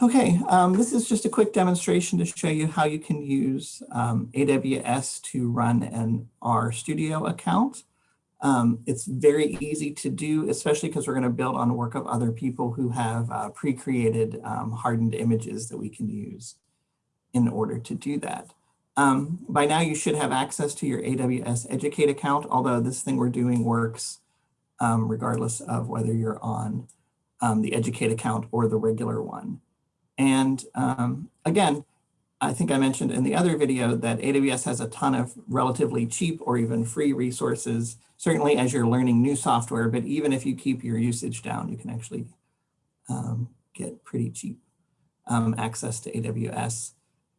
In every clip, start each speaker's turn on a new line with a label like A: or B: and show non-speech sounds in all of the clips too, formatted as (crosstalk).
A: Okay, um, this is just a quick demonstration to show you how you can use um, AWS to run an RStudio account. Um, it's very easy to do, especially because we're going to build on the work of other people who have uh, pre-created um, hardened images that we can use in order to do that. Um, by now you should have access to your AWS Educate account, although this thing we're doing works um, regardless of whether you're on the Educate account or the regular one. And um, again, I think I mentioned in the other video that AWS has a ton of relatively cheap or even free resources, certainly as you're learning new software, but even if you keep your usage down, you can actually um, get pretty cheap um, access to AWS.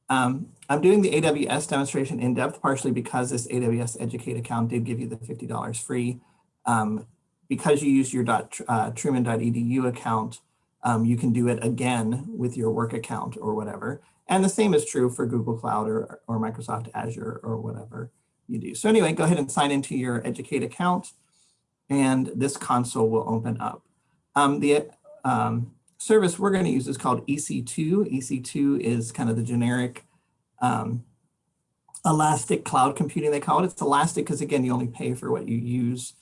A: Um, I'm doing the AWS demonstration in depth, partially because this AWS Educate account did give you the $50 free. Um, because you use your uh, truman.edu account, um, you can do it again with your work account or whatever. And the same is true for Google Cloud or, or Microsoft Azure or whatever you do. So anyway, go ahead and sign into your Educate account and this console will open up. Um, the um, service we're going to use is called EC2. EC2 is kind of the generic um, elastic cloud computing, they call it. It's elastic because again, you only pay for what you use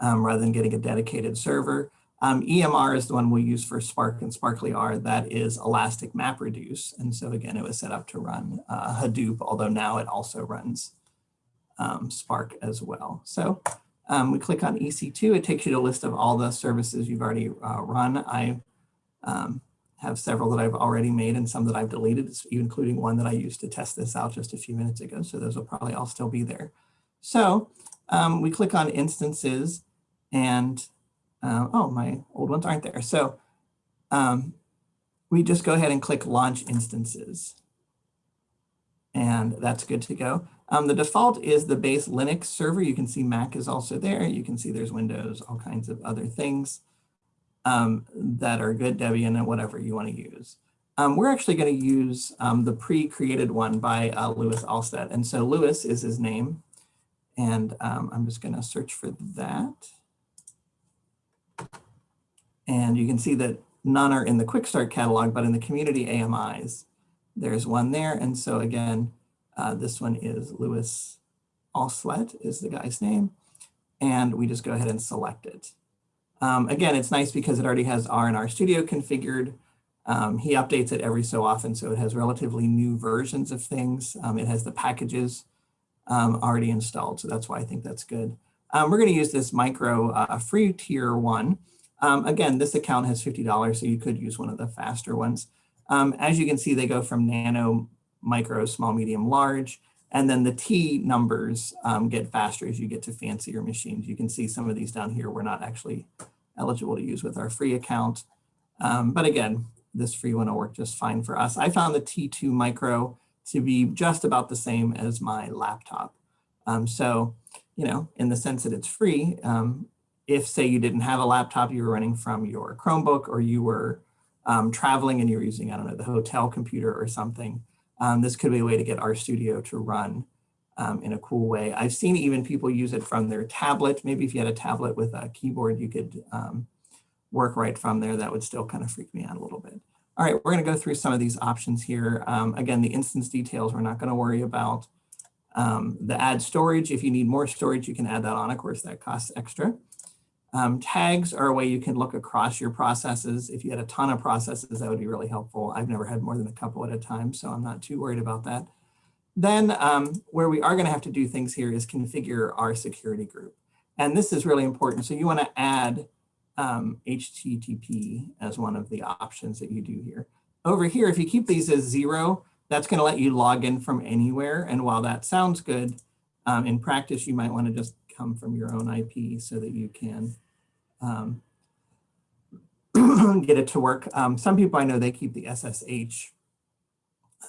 A: um, rather than getting a dedicated server. Um, EMR is the one we use for Spark and sparklyr. That is Elastic MapReduce. And so again, it was set up to run uh, Hadoop, although now it also runs um, Spark as well. So um, we click on EC2. It takes you to a list of all the services you've already uh, run. I um, have several that I've already made and some that I've deleted, including one that I used to test this out just a few minutes ago. So those will probably all still be there. So um, we click on instances and uh, oh, my old ones aren't there. So um, we just go ahead and click launch instances. And that's good to go. Um, the default is the base Linux server. You can see Mac is also there. You can see there's Windows, all kinds of other things um, that are good, Debian, and whatever you want to use. Um, we're actually going to use um, the pre-created one by uh, Louis Aslett. And so Lewis is his name. And um, I'm just going to search for that. And you can see that none are in the quick start catalog, but in the community AMIs, there's one there. And so again, uh, this one is Louis Aslett is the guy's name. And we just go ahead and select it. Um, again, it's nice because it already has R and R Studio configured. Um, he updates it every so often, so it has relatively new versions of things. Um, it has the packages um, already installed, so that's why I think that's good. Um, we're going to use this micro uh, free tier one. Um, again, this account has $50, so you could use one of the faster ones. Um, as you can see, they go from nano, micro, small, medium, large, and then the T numbers um, get faster as you get to fancier machines. You can see some of these down here we're not actually eligible to use with our free account. Um, but again, this free one will work just fine for us. I found the T2 micro to be just about the same as my laptop. Um, so, you know, in the sense that it's free, um, if say you didn't have a laptop, you were running from your Chromebook or you were um, traveling and you were using, I don't know, the hotel computer or something, um, this could be a way to get RStudio to run um, in a cool way. I've seen even people use it from their tablet. Maybe if you had a tablet with a keyboard, you could um, work right from there. That would still kind of freak me out a little bit. All right, we're going to go through some of these options here. Um, again, the instance details we're not going to worry about. Um, the add storage, if you need more storage, you can add that on. Of course, that costs extra. Um, tags are a way you can look across your processes. If you had a ton of processes, that would be really helpful. I've never had more than a couple at a time, so I'm not too worried about that. Then um, where we are going to have to do things here is configure our security group. And this is really important. So you want to add um, HTTP as one of the options that you do here. Over here, if you keep these as zero, that's going to let you log in from anywhere. And while that sounds good, um, in practice, you might want to just come from your own IP so that you can um, (clears throat) get it to work. Um, some people I know, they keep the SSH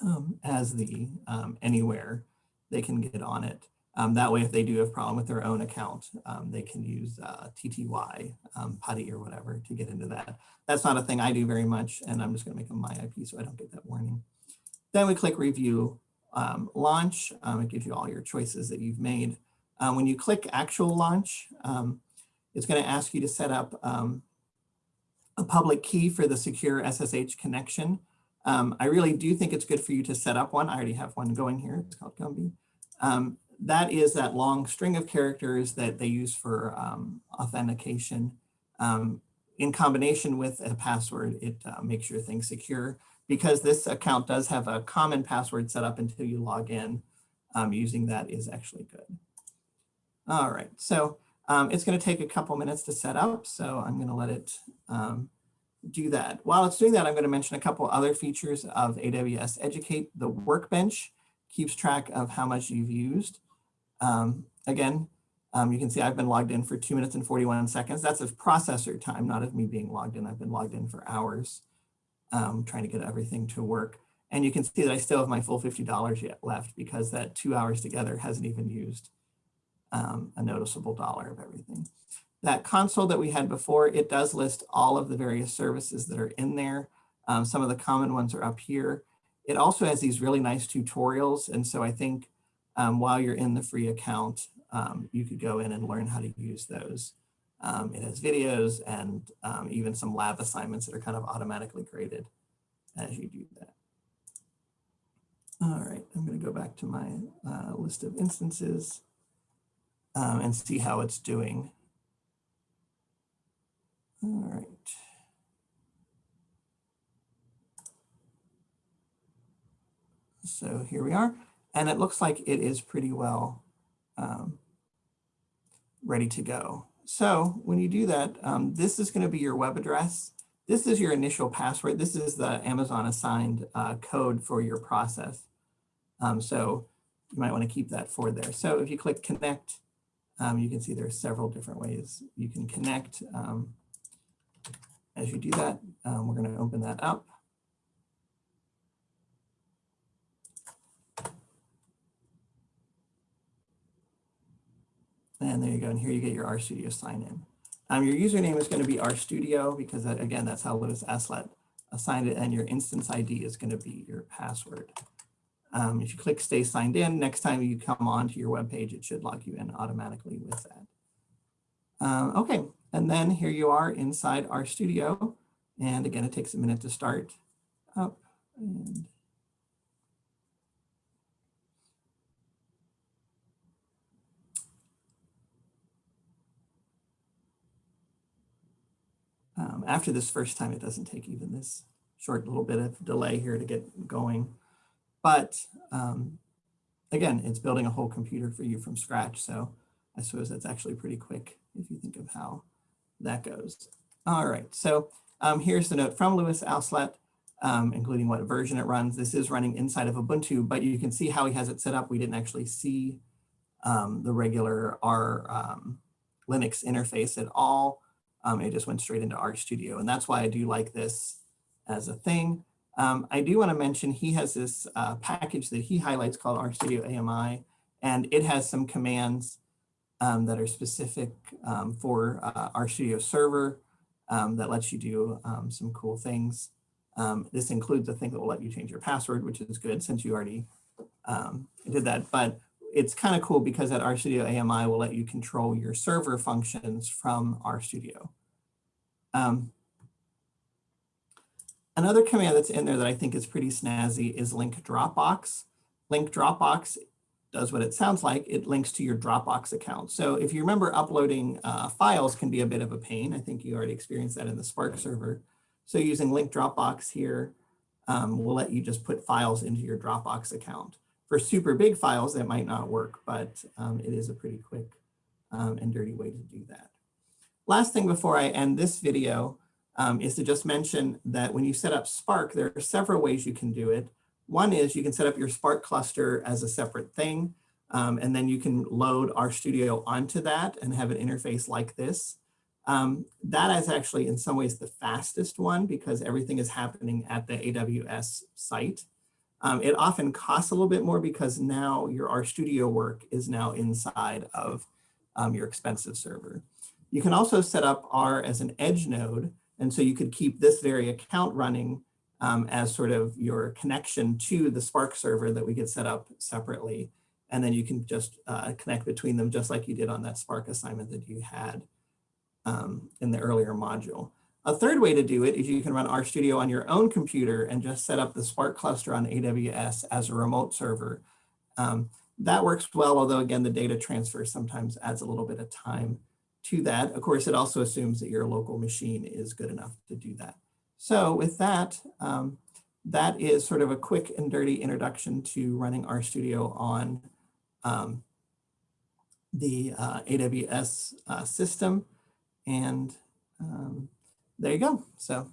A: um, as the um, anywhere they can get on it. Um, that way, if they do have a problem with their own account, um, they can use uh, TTY, PuTTY or whatever to get into that. That's not a thing I do very much, and I'm just going to make them my IP so I don't get that warning. Then we click Review Launch. Um, it gives you all your choices that you've made. Uh, when you click Actual Launch, it's going to ask you to set up um, a public key for the secure SSH connection. Um, I really do think it's good for you to set up one. I already have one going here. It's called Gumby. Um, that is that long string of characters that they use for um, authentication. Um, in combination with a password, it uh, makes your thing secure because this account does have a common password set up until you log in. Um, using that is actually good. All right, so um, it's going to take a couple minutes to set up, so I'm going to let it um, do that. While it's doing that, I'm going to mention a couple other features of AWS Educate. The workbench keeps track of how much you've used. Um, again, um, you can see I've been logged in for two minutes and 41 seconds. That's of processor time, not of me being logged in. I've been logged in for hours um, trying to get everything to work. And you can see that I still have my full $50 yet left because that two hours together hasn't even used um, a noticeable dollar of everything. That console that we had before, it does list all of the various services that are in there. Um, some of the common ones are up here. It also has these really nice tutorials. And so I think um, while you're in the free account, um, you could go in and learn how to use those. Um, it has videos and um, even some lab assignments that are kind of automatically graded as you do that. All right, I'm going to go back to my uh, list of instances um, and see how it's doing. All right. So here we are, and it looks like it is pretty well um, ready to go. So when you do that, um, this is going to be your web address. This is your initial password. This is the Amazon assigned uh, code for your process. Um, so you might want to keep that for there. So if you click connect, um, you can see there are several different ways you can connect. Um, as you do that, um, we're going to open that up. And there you go. And here you get your RStudio sign in. Um, your username is going to be RStudio because that, again, that's how Louis Aslett assigned it. And your instance ID is going to be your password. Um, if you click stay signed in, next time you come on to your web page, it should log you in automatically with that. Um, okay, and then here you are inside RStudio. And again, it takes a minute to start up. And um, after this first time, it doesn't take even this short little bit of delay here to get going. But um, again, it's building a whole computer for you from scratch. So I suppose that's actually pretty quick if you think of how that goes. All right, so um, here's the note from Louis Aslett, um, including what version it runs. This is running inside of Ubuntu, but you can see how he has it set up. We didn't actually see um, the regular R um, Linux interface at all. Um, it just went straight into RStudio, and that's why I do like this as a thing. Um, I do want to mention he has this uh, package that he highlights called RStudio AMI, and it has some commands um, that are specific um, for uh, RStudio Server um, that lets you do um, some cool things. Um, this includes a thing that will let you change your password, which is good since you already did that. But it's kind of cool because that RStudio AMI will let you control your server functions from RStudio. Um, Another command that's in there that I think is pretty snazzy is link Dropbox. Link Dropbox does what it sounds like. It links to your Dropbox account. So if you remember uploading uh, files can be a bit of a pain. I think you already experienced that in the Spark server. So using link Dropbox here um, will let you just put files into your Dropbox account. For super big files, that might not work, but um, it is a pretty quick um, and dirty way to do that. Last thing before I end this video, um, is to just mention that when you set up Spark, there are several ways you can do it. One is you can set up your Spark cluster as a separate thing, um, and then you can load RStudio onto that and have an interface like this. Um, that is actually in some ways the fastest one because everything is happening at the AWS site. Um, it often costs a little bit more because now your RStudio work is now inside of um, your expensive server. You can also set up R as an edge node, and so you could keep this very account running um, as sort of your connection to the Spark server that we get set up separately. And then you can just uh, connect between them just like you did on that Spark assignment that you had um, in the earlier module. A third way to do it is you can run RStudio on your own computer and just set up the Spark cluster on AWS as a remote server. Um, that works well, although again, the data transfer sometimes adds a little bit of time to that. Of course, it also assumes that your local machine is good enough to do that. So with that, um, that is sort of a quick and dirty introduction to running RStudio on um, the uh, AWS uh, system. And um, there you go. So